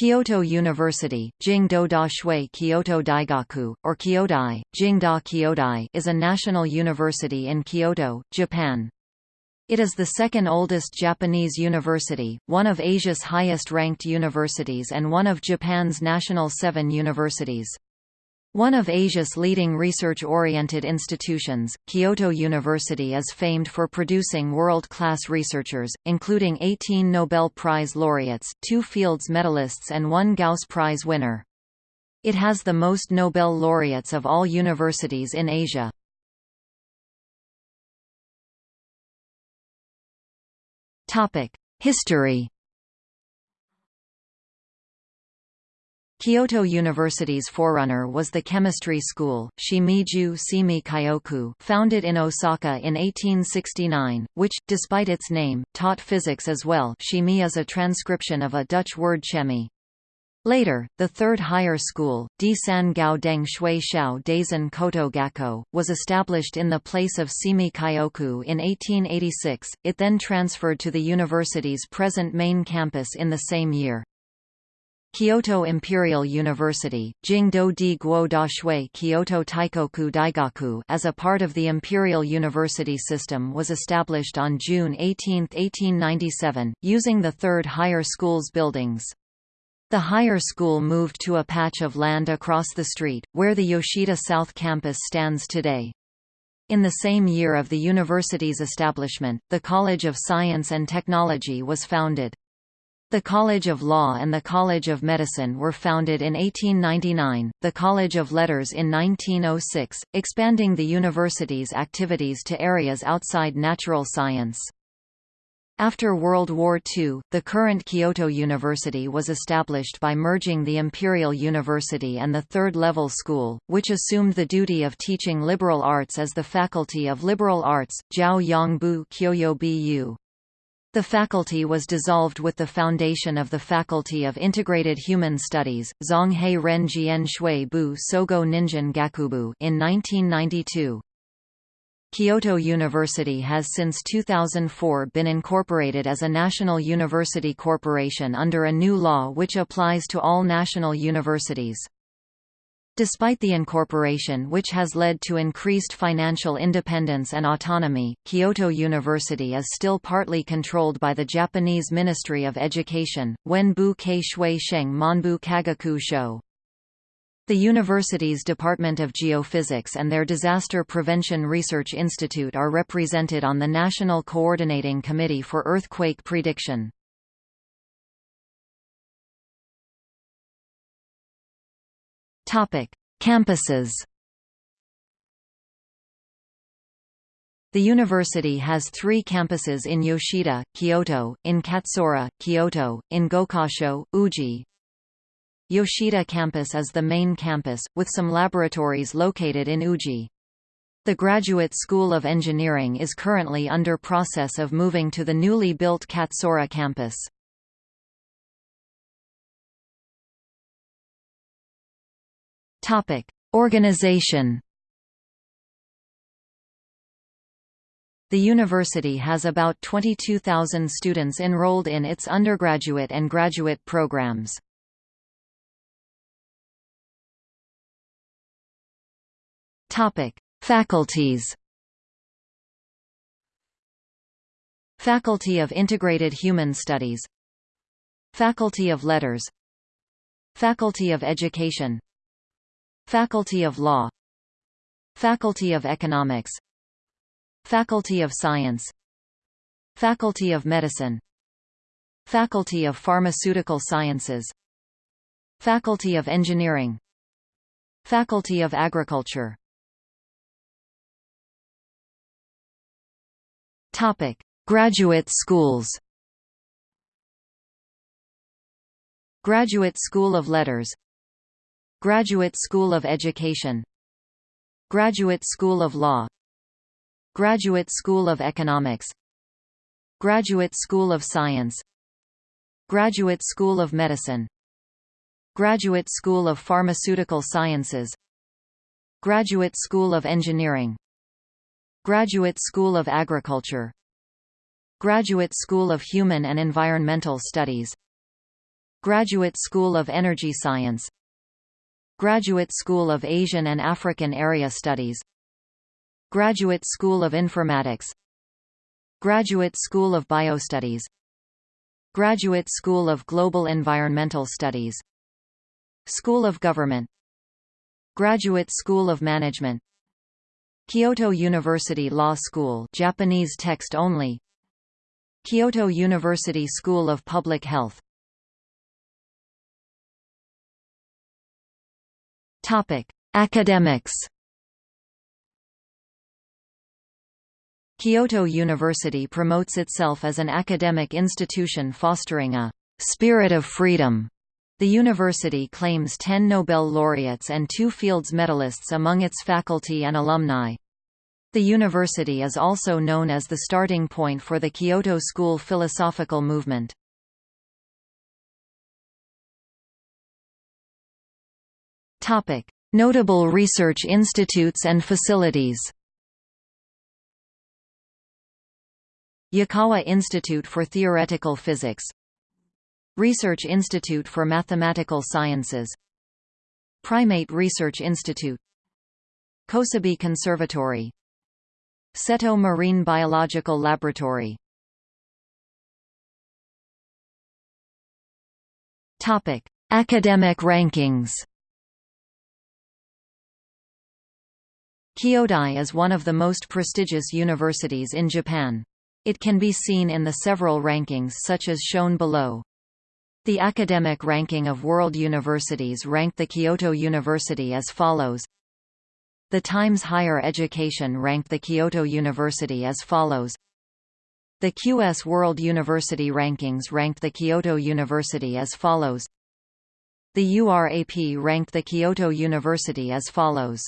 Kyoto University, Jingdo Da Shui Kyoto Daigaku, or Kyodai, Jingda Kyodai is a national university in Kyoto, Japan. It is the second oldest Japanese university, one of Asia's highest-ranked universities and one of Japan's national seven universities. One of Asia's leading research-oriented institutions, Kyoto University is famed for producing world-class researchers, including 18 Nobel Prize laureates, two Fields medalists and one Gauss Prize winner. It has the most Nobel laureates of all universities in Asia. History Kyoto University's forerunner was the chemistry school, Shimiju Simi Kyoku founded in Osaka in 1869, which, despite its name, taught physics as well Shimi is a transcription of a Dutch word chemie. Later, the third higher school, Disan Gao Deng Shui Xiao Daisan Koto Gakko, was established in the place of Simi Kyoku in 1886, it then transferred to the university's present main campus in the same year. Kyoto Imperial University, Jingdo di Guo Dashui Kyoto Teikoku Daigaku as a part of the Imperial University system was established on June 18, 1897, using the third higher school's buildings. The higher school moved to a patch of land across the street, where the Yoshida South Campus stands today. In the same year of the university's establishment, the College of Science and Technology was founded. The College of Law and the College of Medicine were founded in 1899, the College of Letters in 1906, expanding the university's activities to areas outside natural science. After World War II, the current Kyoto University was established by merging the Imperial University and the Third Level School, which assumed the duty of teaching liberal arts as the Faculty of Liberal Arts, Jiao Yongbu Kyoyo Bu. The faculty was dissolved with the foundation of the Faculty of Integrated Human Studies, Zhonghei Ren Jian Shui Bu Sogo Ningen Gakubu in 1992. Kyoto University has since 2004 been incorporated as a national university corporation under a new law which applies to all national universities. Despite the incorporation which has led to increased financial independence and autonomy, Kyoto University is still partly controlled by the Japanese Ministry of Education, Wenbu Kei Shui Sheng Monbu Kagaku Sho. The university's Department of Geophysics and their Disaster Prevention Research Institute are represented on the National Coordinating Committee for Earthquake Prediction. Topic: Campuses. The university has three campuses in Yoshida, Kyoto, in Katsura, Kyoto, in Gokasho, Uji. Yoshida campus is the main campus, with some laboratories located in Uji. The Graduate School of Engineering is currently under process of moving to the newly built Katsura campus. Topic: Organization. The university has about 22,000 students enrolled in its undergraduate and graduate programs. Topic: Faculties. Faculty of Integrated Human Studies Faculty of Letters Faculty of Education Faculty of Law. Faculty of Economics. Faculty of Science. Faculty of Medicine. Faculty of Pharmaceutical Sciences. Faculty of Engineering. Faculty of Agriculture. Topic: Graduate schools. Graduate School of Letters Graduate School of Education Graduate School of Law Graduate School of Economics Graduate School of Science Graduate School of Medicine Graduate School of Pharmaceutical Sciences Graduate School of Engineering Graduate School of Agriculture Graduate School of Human and Environmental Studies Graduate School of Energy Science Graduate School of Asian and African Area Studies. Graduate School of Informatics. Graduate School of Biostudies. Graduate School of Global Environmental Studies. School of Government. Graduate School of Management. Kyoto University Law School Japanese text only. Kyoto University School of Public Health Academics. Kyoto University promotes itself as an academic institution fostering a spirit of freedom. The university claims 10 Nobel laureates and two Fields medalists among its faculty and alumni. The university is also known as the starting point for the Kyoto School philosophical movement. Topic: Notable research institutes and facilities. Yukawa Institute for Theoretical Physics Research Institute for Mathematical Sciences Primate Research Institute Kosabi Conservatory Seto Marine Biological Laboratory Topic: Academic rankings Kyodai is one of the most prestigious universities in Japan. It can be seen in the several rankings such as shown below. The academic ranking of world universities ranked the Kyoto University as follows. The Times Higher Education ranked the Kyoto University as follows. The QS World University Rankings ranked the Kyoto University as follows. The URAP ranked the Kyoto University as follows.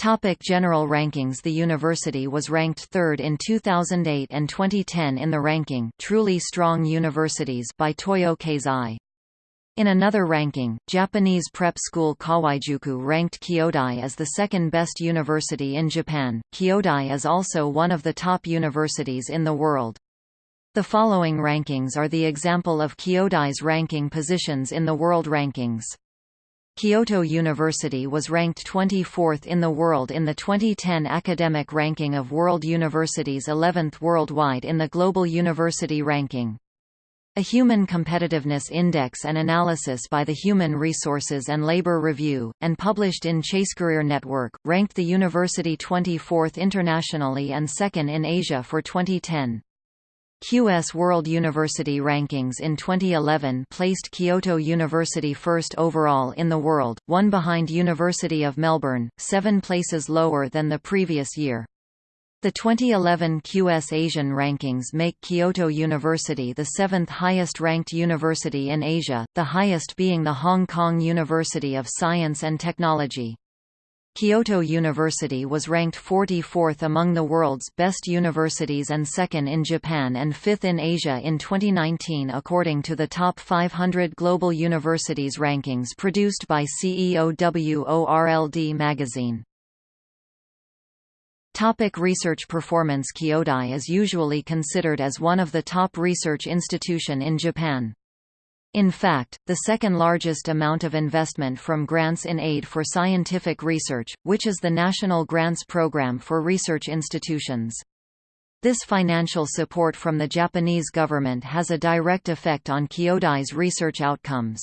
Topic general rankings The university was ranked third in 2008 and 2010 in the ranking Truly Strong Universities by Toyo Keizai. In another ranking, Japanese prep school Kawaijuku ranked Kyodai as the second best university in Japan. Kyodai is also one of the top universities in the world. The following rankings are the example of Kyodai's ranking positions in the world rankings. Kyoto University was ranked 24th in the world in the 2010 academic ranking of world universities 11th worldwide in the Global University Ranking. A Human Competitiveness Index and analysis by the Human Resources and Labor Review, and published in Chasecareer Network, ranked the university 24th internationally and second in Asia for 2010. QS World University Rankings in 2011 placed Kyoto University first overall in the world, one behind University of Melbourne, seven places lower than the previous year. The 2011 QS Asian rankings make Kyoto University the seventh highest ranked university in Asia, the highest being the Hong Kong University of Science and Technology. Kyoto University was ranked 44th among the world's best universities and second in Japan and fifth in Asia in 2019 according to the Top 500 Global Universities rankings produced by CEOWORLD magazine. Topic research performance Kyodai is usually considered as one of the top research institution in Japan. In fact, the second largest amount of investment from grants in aid for scientific research, which is the National Grants Program for Research Institutions. This financial support from the Japanese government has a direct effect on Kyodai's research outcomes.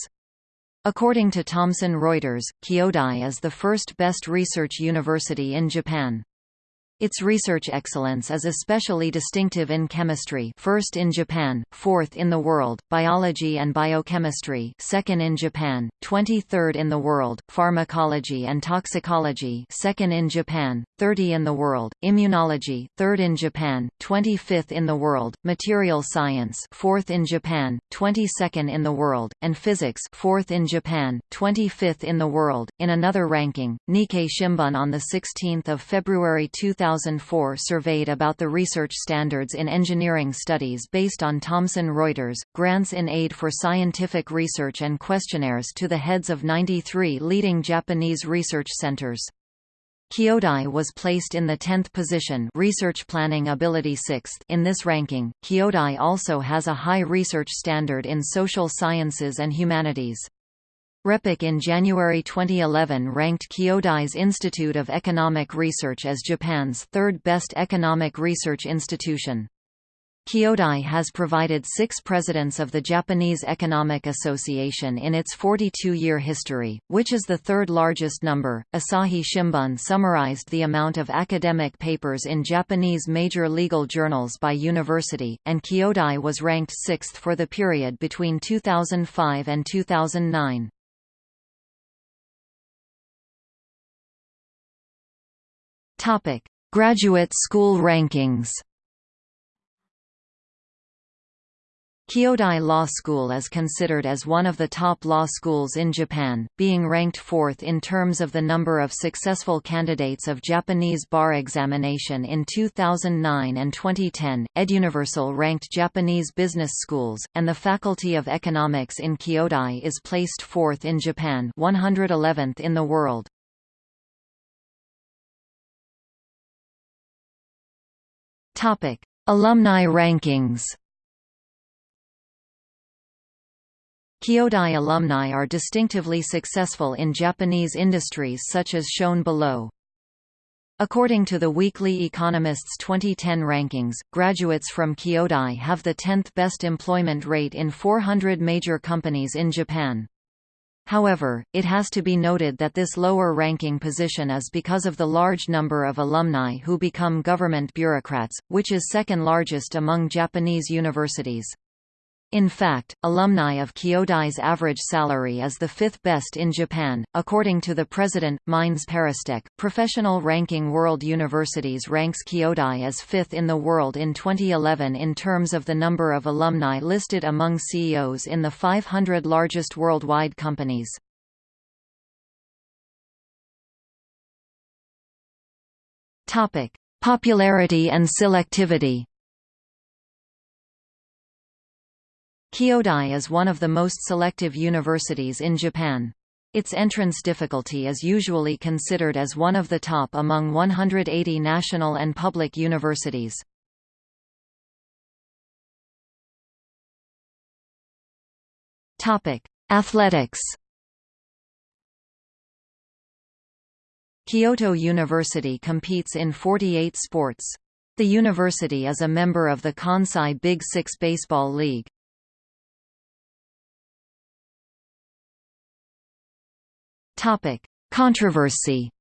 According to Thomson Reuters, Kyodai is the first best research university in Japan. Its research excellence is especially distinctive in chemistry first in Japan, fourth in the world, biology and biochemistry second in Japan, 23rd in the world, pharmacology and toxicology second in Japan, 30 in the world, immunology third in Japan, 25th in the world, material science fourth in Japan, 22nd in the world, and physics fourth in Japan, 25th in the world. In another ranking, Nikkei Shimbun on 16 February 2000 2004 surveyed about the research standards in engineering studies based on Thomson Reuters, grants in aid for scientific research and questionnaires to the heads of 93 leading Japanese research centers. Kyodai was placed in the 10th position research planning ability 6th in this ranking. Kyodai also has a high research standard in social sciences and humanities. RePEc in January 2011 ranked Kyodai's Institute of Economic Research as Japan's third best economic research institution. Kyodai has provided six presidents of the Japanese Economic Association in its 42-year history, which is the third largest number. Asahi Shimbun summarized the amount of academic papers in Japanese major legal journals by university, and Kyodai was ranked sixth for the period between 2005 and 2009. Topic: Graduate school rankings. Kyodai Law School is considered as one of the top law schools in Japan, being ranked fourth in terms of the number of successful candidates of Japanese bar examination in 2009 and 2010. EdUniversal ranked Japanese business schools, and the Faculty of Economics in Kyodai is placed fourth in Japan 111th in the world. Alumni rankings Kyodai alumni are distinctively successful in Japanese industries such as shown below. According to the Weekly Economist's 2010 rankings, graduates from Kyodai have the 10th best employment rate in 400 major companies in Japan. However, it has to be noted that this lower ranking position is because of the large number of alumni who become government bureaucrats, which is second largest among Japanese universities. In fact, alumni of Kyodai's average salary is the fifth best in Japan. According to the president, Mines ParisTech, Professional Ranking World Universities ranks Kyodai as fifth in the world in 2011 in terms of the number of alumni listed among CEOs in the 500 largest worldwide companies. Popularity and selectivity Kyodai is one of the most selective universities in Japan. Its entrance difficulty is usually considered as one of the top among 180 national and public universities. Athletics Kyoto University competes in 48 sports. The university is a member of the Kansai Big Six Baseball League. Topic: Controversy.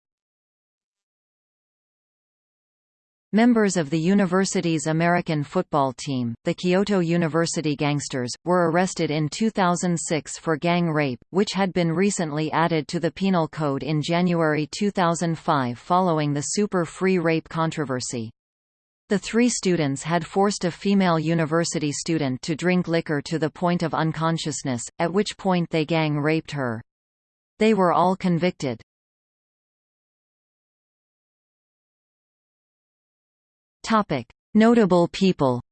Members of the university's American football team, the Kyoto University Gangsters, were arrested in 2006 for gang rape, which had been recently added to the Penal Code in January 2005 following the Super Free Rape controversy. The three students had forced a female university student to drink liquor to the point of unconsciousness, at which point they gang raped her. They were all convicted. Topic: Notable people.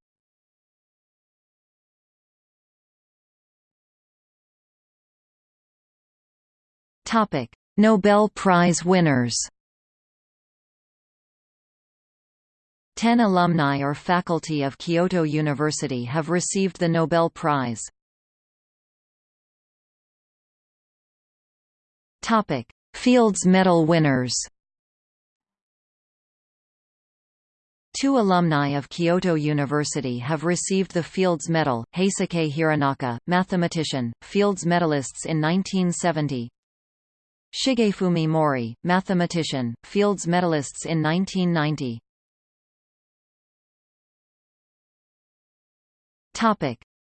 Topic: Nobel Prize winners. Ten alumni or faculty of Kyoto University have received the Nobel Prize. Topic: Fields Medal winners. Two alumni of Kyoto University have received the Fields Medal, Heisuke Hironaka, mathematician, Fields medalists in 1970 Shigefumi Mori, mathematician, Fields medalists in 1990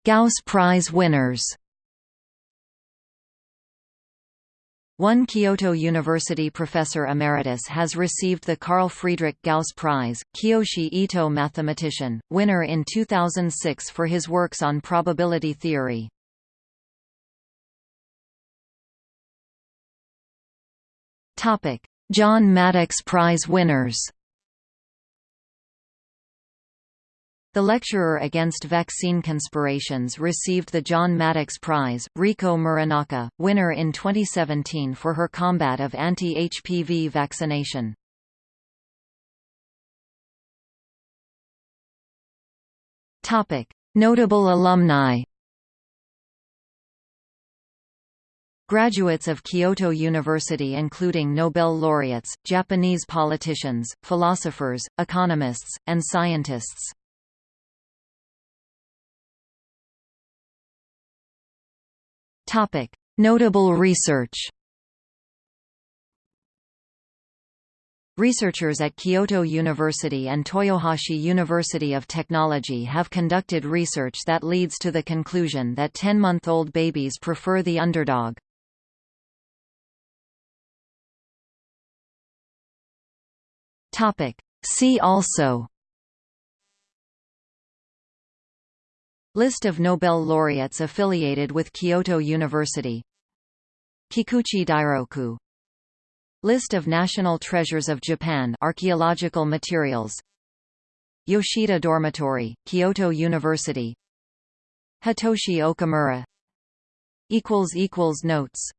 Gauss Prize winners One Kyoto University professor emeritus has received the Carl Friedrich Gauss Prize, Kiyoshi Ito mathematician, winner in 2006 for his works on probability theory. John Maddox Prize winners The lecturer against vaccine conspirations received the John Maddox Prize, Riko Muranaka, winner in 2017 for her combat of anti-HPV vaccination. Notable alumni Graduates of Kyoto University including Nobel laureates, Japanese politicians, philosophers, economists, and scientists Notable research. Researchers at Kyoto University and Toyohashi University of Technology have conducted research that leads to the conclusion that 10-month-old babies prefer the underdog. See also List of Nobel laureates affiliated with Kyoto University. Kikuchi Dairoku. List of National Treasures of Japan archaeological materials. Yoshida Dormitory, Kyoto University. Hitoshi Okamura. Notes